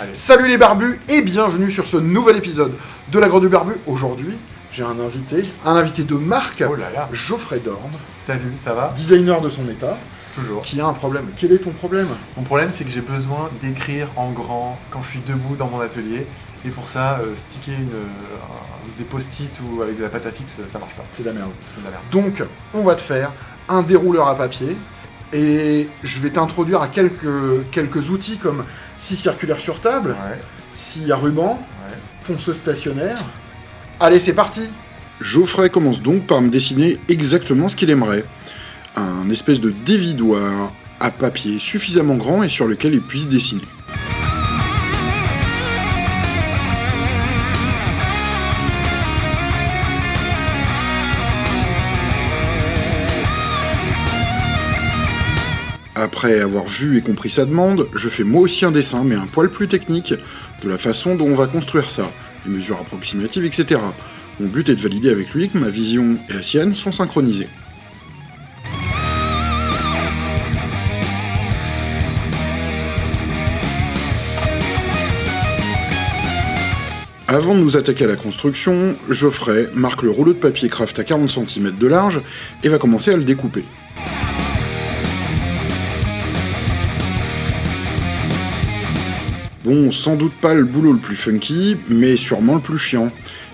Allez. Salut les barbus et bienvenue sur ce nouvel épisode de la Grotte du Barbu. Aujourd'hui, j'ai un invité, un invité de marque, Oh là là. Geoffrey Dorn, Salut, ça va? Designer de son état, Toujours. qui a un problème. Quel est ton problème? Mon problème, c'est que j'ai besoin d'écrire en grand quand je suis debout dans mon atelier. Et pour ça, euh, sticker une, euh, des post-it ou avec de la pâte à fixe, ça marche pas. C'est de la merde. C'est de la merde. Donc, on va te faire un dérouleur à papier et je vais t'introduire à quelques, quelques outils comme scie circulaire sur table, Ouais, scie à ruban, ouais. ponceuse stationnaire. Allez, c'est parti Geoffrey commence donc par me dessiner exactement ce qu'il aimerait. Un espèce de dévidoir à papier suffisamment grand et sur lequel il puisse dessiner. Après avoir vu et compris sa demande, je fais moi aussi un dessin, mais un poil plus technique, de la façon dont on va construire ça, les mesures approximatives, etc. Mon but est de valider avec lui que ma vision et la sienne sont synchronisées. Avant de nous attaquer à la construction, Geoffrey marque le rouleau de papier craft à 40 cm de large et va commencer à le découper. Bon, sans doute pas le boulot le plus funky, mais sûrement le plus chiant.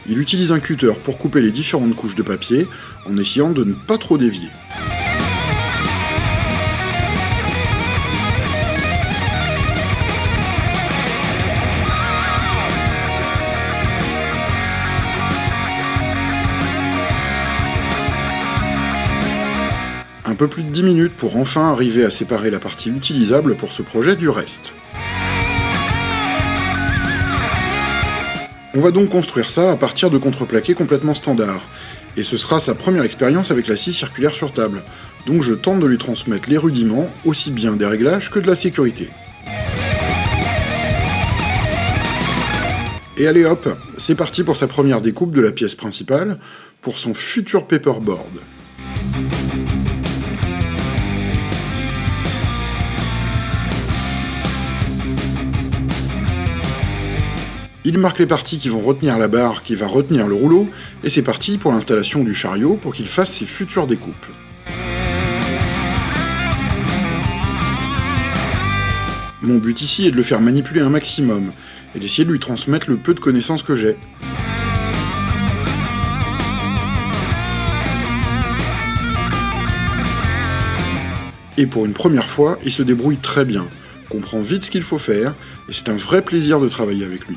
Il utilise un cutter pour couper les différentes couches de papier, en essayant de ne pas trop dévier. Un peu plus de 10 minutes pour enfin arriver à séparer la partie utilisable pour ce projet du reste. On va donc construire ça à partir de contreplaqués complètement standards, et ce sera sa première expérience avec la scie circulaire sur table, donc je tente de lui transmettre les rudiments, aussi bien des réglages que de la sécurité. Et allez hop, c'est parti pour sa première découpe de la pièce principale, pour son futur paperboard. Il marque les parties qui vont retenir la barre qui va retenir le rouleau, et c'est parti pour l'installation du chariot pour qu'il fasse ses futures découpes. Mon but ici est de le faire manipuler un maximum, et d'essayer de lui transmettre le peu de connaissances que j'ai. Et pour une première fois, il se débrouille très bien, comprend vite ce qu'il faut faire, et c'est un vrai plaisir de travailler avec lui.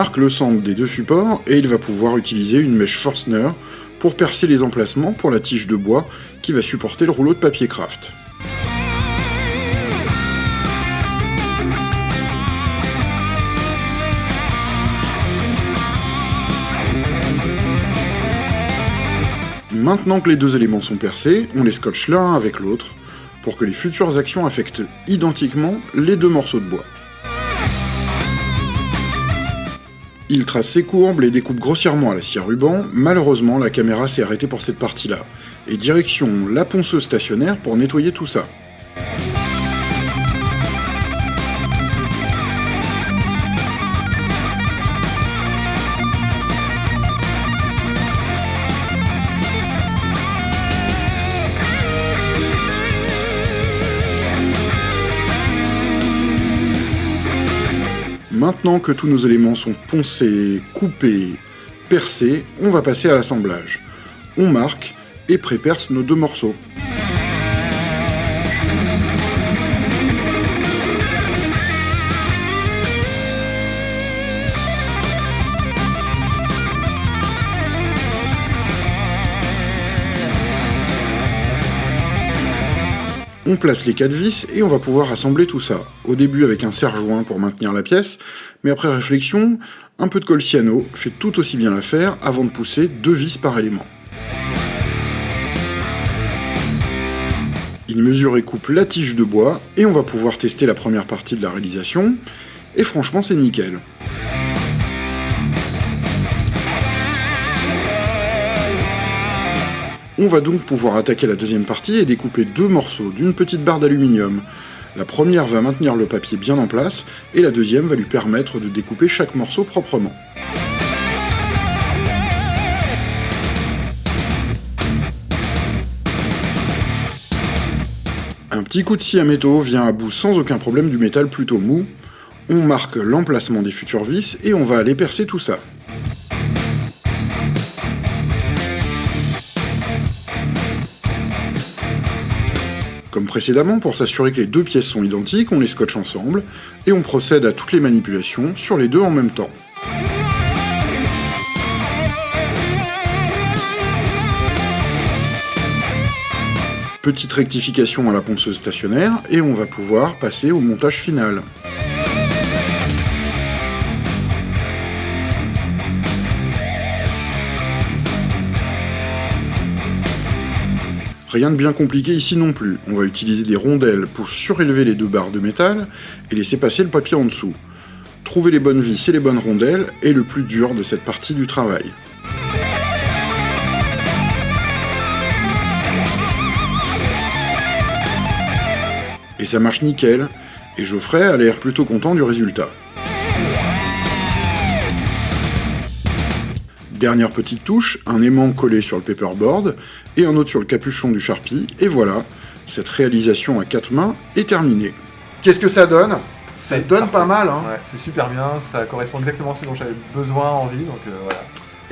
Marque le centre des deux supports et il va pouvoir utiliser une mèche Forstner pour percer les emplacements pour la tige de bois qui va supporter le rouleau de papier craft. Maintenant que les deux éléments sont percés, on les scotche l'un avec l'autre pour que les futures actions affectent identiquement les deux morceaux de bois. Il trace ses courbes, les découpe grossièrement à la scie à ruban, malheureusement la caméra s'est arrêtée pour cette partie-là, et direction la ponceuse stationnaire pour nettoyer tout ça. Maintenant que tous nos éléments sont poncés, coupés, percés, on va passer à l'assemblage. On marque et préperce nos deux morceaux. On place les quatre vis et on va pouvoir assembler tout ça. Au début avec un serre-joint pour maintenir la pièce, mais après réflexion, un peu de colle cyano fait tout aussi bien l'affaire avant de pousser deux vis par élément. Il mesure et coupe la tige de bois et on va pouvoir tester la première partie de la réalisation. et franchement c'est nickel. On va donc pouvoir attaquer la deuxième partie et découper deux morceaux d'une petite barre d'aluminium. La première va maintenir le papier bien en place, et la deuxième va lui permettre de découper chaque morceau proprement. Un petit coup de scie à métaux vient à bout sans aucun problème du métal plutôt mou. On marque l'emplacement des futures vis et on va aller percer tout ça. Comme précédemment, pour s'assurer que les deux pièces sont identiques, on les scotche ensemble, et on procède à toutes les manipulations sur les deux en même temps. Petite rectification à la ponceuse stationnaire, et on va pouvoir passer au montage final. Rien de bien compliqué ici non plus, on va utiliser des rondelles pour surélever les deux barres de métal et laisser passer le papier en dessous. Trouver les bonnes vis et les bonnes rondelles est le plus dur de cette partie du travail. Et ça marche nickel, et Geoffrey a l'air plutôt content du résultat. Dernière petite touche, un aimant collé sur le paperboard, et un autre sur le capuchon du Sharpie, et voilà, cette réalisation à quatre mains est terminée. Qu'est-ce que ça donne? Ça donne parfait. pas mal, hein Ouais, c'est super bien, ça correspond exactement à ce dont j'avais besoin, envie, donc euh, voilà.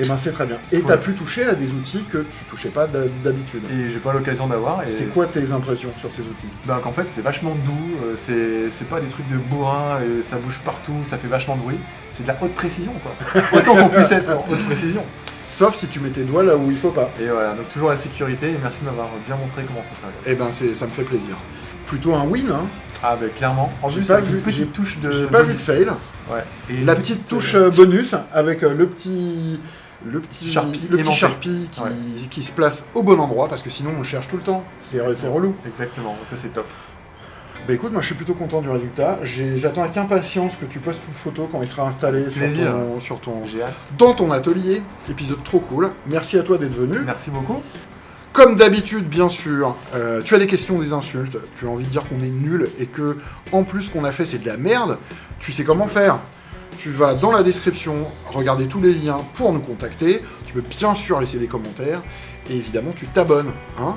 Et ben c'est très bien. Et Ouais. t'as pu toucher à des outils que tu touchais pas d'ha- d'habitude. Et j'ai pas l'occasion d'avoir. C'est quoi tes impressions sur ces outils? Ben, qu'en fait, c'est vachement doux, euh, c'est pas des trucs de bourrin et ça bouge partout, ça fait vachement de bruit. C'est de la haute précision, quoi. Autant qu'on puisse être en haute précision. Sauf si tu mets tes doigts là où il faut pas. Et voilà, donc toujours la sécurité, et merci de m'avoir bien montré comment ça s'arrête. Et ben c'est, ça me fait plaisir. Plutôt un win, hein. Ah, ben clairement. En plus, pas vu- une petite touche de. J'ai pas vu de fail. Ouais. Et La petite touche euh, bonus avec euh, le petit le petit Sharpie le petit. Sharpie qui, Ouais. qui se place au bon endroit parce que sinon on le cherche tout le temps. C'est relou. Exactement, ça c'est top. Bah écoute, moi je suis plutôt content du résultat. J'attends avec impatience que tu postes une photo quand il sera installé sur ton, sur dans ton atelier. Épisode trop cool. Merci à toi d'être venu. Merci beaucoup. Comme d'habitude, bien sûr, euh, tu as des questions, des insultes, tu as envie de dire qu'on est nul et que, en plus, ce qu'on a fait, c'est de la merde, tu sais comment faire. Tu vas dans la description, regarder tous les liens pour nous contacter, tu peux bien sûr laisser des commentaires, et évidemment, tu t'abonnes. Hein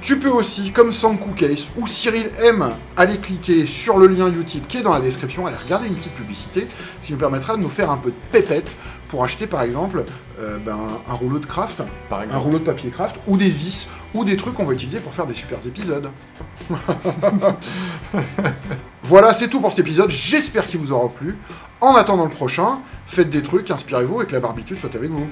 tu peux aussi, comme Sanku Case ou Cyril M, aller cliquer sur le lien Utip qui est dans la description, aller regarder une petite publicité, ce qui nous permettra de nous faire un peu de pépette pour acheter par exemple euh, ben, un rouleau de craft, Par un rouleau de papier craft, ou des vis, ou des trucs qu'on va utiliser pour faire des super épisodes. voilà, c'est tout pour cet épisode, j'espère qu'il vous aura plu. En attendant le prochain, faites des trucs, inspirez-vous et que la barbitude soit avec vous.